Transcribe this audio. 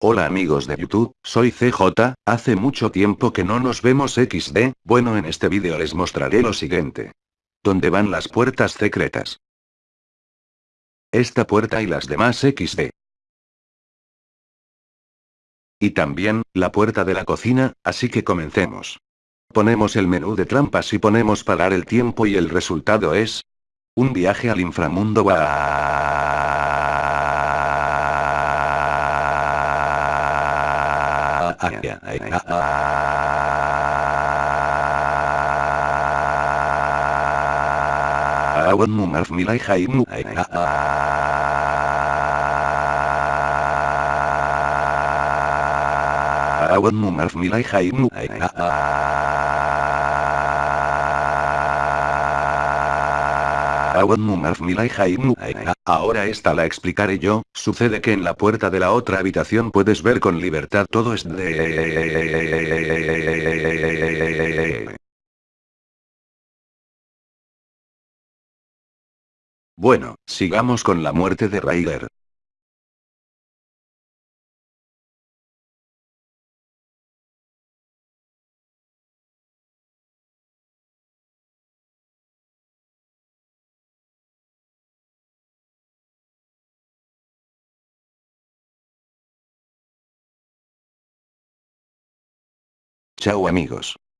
Hola amigos de YouTube, soy CJ, hace mucho tiempo que no nos vemos XD, bueno en este vídeo les mostraré lo siguiente. ¿Dónde van las puertas secretas? Esta puerta y las demás XD. Y también, la puerta de la cocina, así que comencemos. Ponemos el menú de trampas y ponemos parar el tiempo y el resultado es... Un viaje al inframundo Aria. Awan numar milai haimu. Awan numar milai haimu. Ahora esta la explicaré yo, sucede que en la puerta de la otra habitación puedes ver con libertad todo es de... Bueno, sigamos con la muerte de Ryder. Chao amigos.